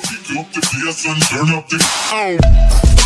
Pick up the bass and turn up the. I'm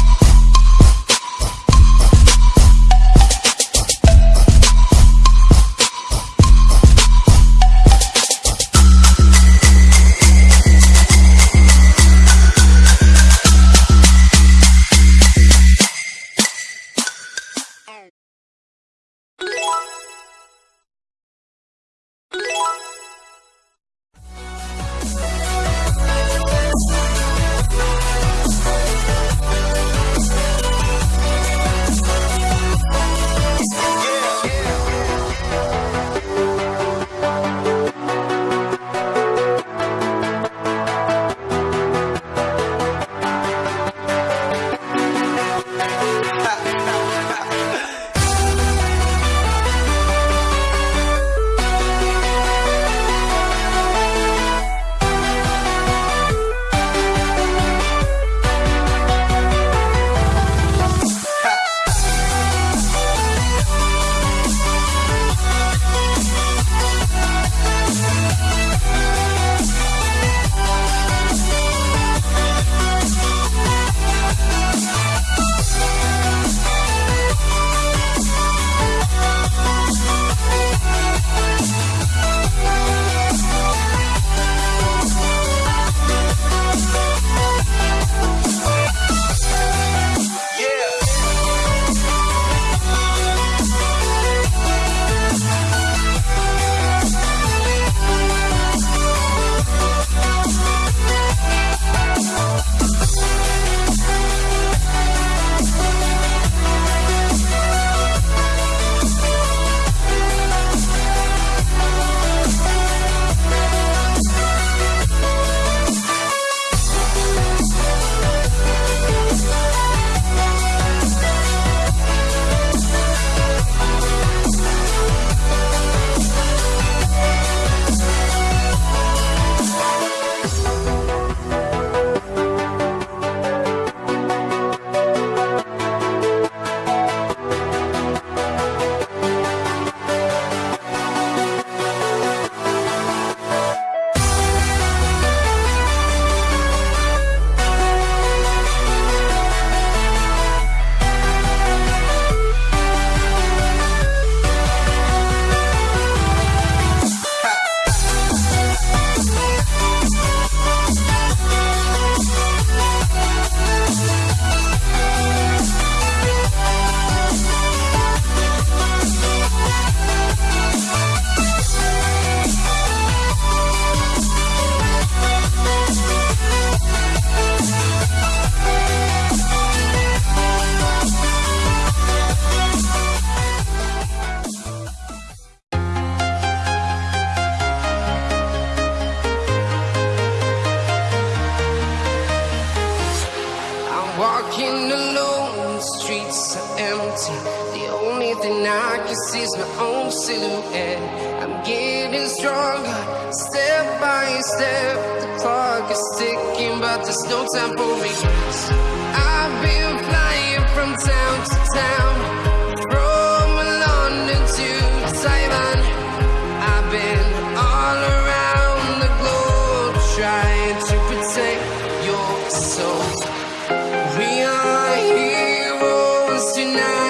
streets are empty. The only thing I can see is my own silhouette. I'm getting stronger, step by step. The clock is ticking, but there's no time for regrets. I've been flying from town to town, heroes